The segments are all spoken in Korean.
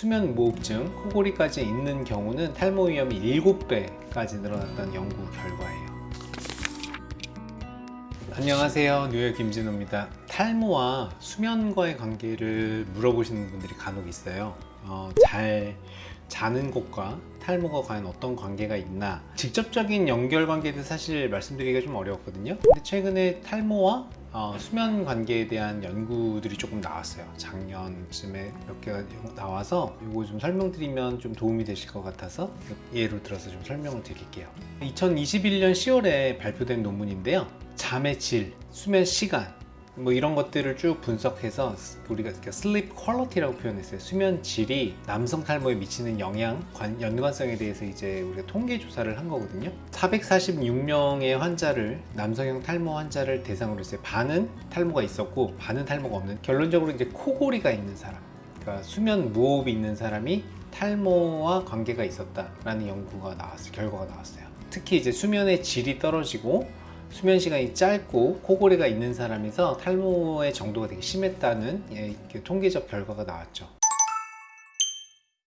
수면 무호흡증, 코골이까지 있는 경우는 탈모 위험이 7배까지 늘어났다는 연구 결과예요. 안녕하세요. 뉴욕 김진호입니다. 탈모와 수면과의 관계를 물어보시는 분들이 간혹 있어요. 어, 잘 자는 것과 탈모가 과연 어떤 관계가 있나 직접적인 연결 관계도 사실 말씀드리기가 좀 어려웠거든요 근데 최근에 탈모와 어, 수면 관계에 대한 연구들이 조금 나왔어요. 작년쯤에 몇 개가 나와서 이거 좀 설명드리면 좀 도움이 되실 것 같아서 예로 들어서 좀 설명을 드릴게요. 2021년 10월에 발표된 논문인데요. 잠의 질, 수면 시간 뭐 이런 것들을 쭉 분석해서 우리가 sleep quality라고 표현했어요. 수면 질이 남성 탈모에 미치는 영향, 관, 연관성에 대해서 이제 우리가 통계 조사를 한 거거든요. 446명의 환자를 남성형 탈모 환자를 대상으로 했어요. 반은 탈모가 있었고 반은 탈모가 없는. 결론적으로 이제 코골이가 있는 사람, 그러니까 수면 무호흡이 있는 사람이 탈모와 관계가 있었다라는 연구가 나왔어요. 결과가 나왔어요. 특히 이제 수면의 질이 떨어지고 수면 시간이 짧고 코골이가 있는 사람에서 탈모의 정도가 되게 심했다는 예, 통계적 결과가 나왔죠.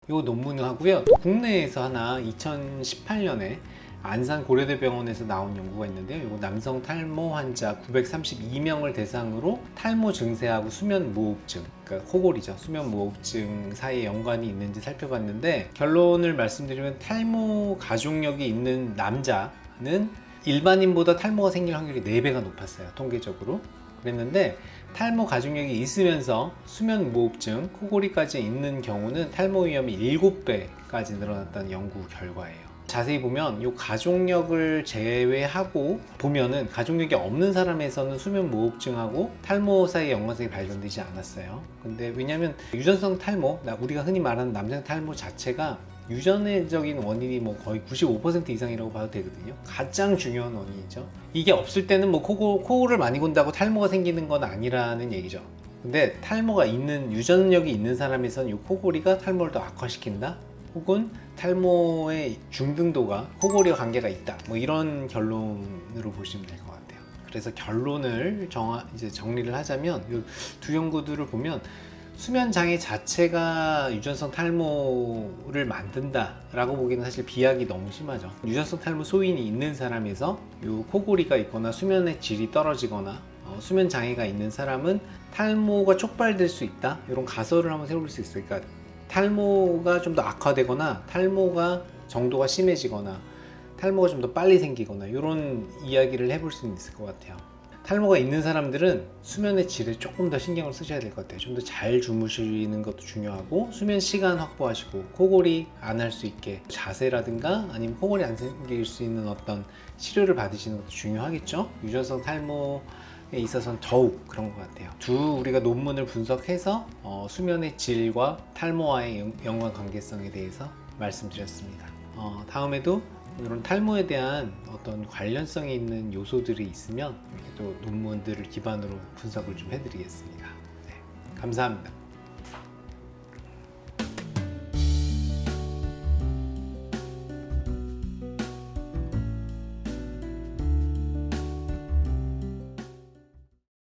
이 논문을 하고요. 또 국내에서 하나 2018년에 안산 고려대병원에서 나온 연구가 있는데요. 이거 남성 탈모 환자 932명을 대상으로 탈모 증세하고 수면 무호흡증, 그러니까 코골이죠. 수면 무호흡증 사이에 연관이 있는지 살펴봤는데 결론을 말씀드리면 탈모 가족력이 있는 남자는 일반인보다 탈모가 생길 확률이 4배가 높았어요 통계적으로. 그랬는데 탈모 가족력이 있으면서 수면 무호흡증, 코골이까지 있는 경우는 탈모 위험이 7배까지 늘어났다는 연구 결과예요. 자세히 보면 이 가족력을 제외하고 보면은 가족력이 없는 사람에서는 수면 무호흡증하고 탈모 사이 연관성이 발견되지 않았어요. 근데 왜냐면 유전성 탈모 우리가 흔히 말하는 남성 탈모 자체가 유전적인 원인이 뭐 거의 95% 이상이라고 봐도 되거든요. 가장 중요한 원인이죠. 이게 없을 때는 뭐 코고, 코를 많이 곤다고 탈모가 생기는 건 아니라는 얘기죠. 근데 탈모가 있는 유전력이 있는 사람에서는 이 코골이가 탈모를 더 악화시킨다? 혹은 탈모의 중등도가 코골이와 관계가 있다? 뭐 이런 결론으로 보시면 될 것 같아요. 그래서 결론을 정하, 이제 정리를 하자면 이 두 연구들을 보면 수면 장애 자체가 유전성 탈모를 만든다 라고 보기는 사실 비약이 너무 심하죠. 유전성 탈모 소인이 있는 사람에서 요 코골이가 있거나 수면의 질이 떨어지거나 어, 수면 장애가 있는 사람은 탈모가 촉발될 수 있다. 이런 가설을 한번 세울 수 있으니까 그러니까 탈모가 좀 더 악화되거나 탈모가 정도가 심해지거나 탈모가 좀 더 빨리 생기거나 이런 이야기를 해볼 수 있을 것 같아요 탈모가 있는 사람들은 수면의 질에 조금 더 신경을 쓰셔야 될 것 같아요. 좀 더 잘 주무시는 것도 중요하고 수면 시간 확보하시고 코골이 안 할 수 있게 자세라든가 아니면 코골이 안 생길 수 있는 어떤 치료를 받으시는 것도 중요하겠죠? 유전성 탈모 에 있어서는 더욱 그런 것 같아요. 두 우리가 논문을 분석해서 어, 수면의 질과 탈모와의 연관 관계성에 대해서 말씀드렸습니다. 어, 다음에도 이런 탈모에 대한 어떤 관련성이 있는 요소들이 있으면 이렇게 또 논문들을 기반으로 분석을 좀 해드리겠습니다. 네, 감사합니다.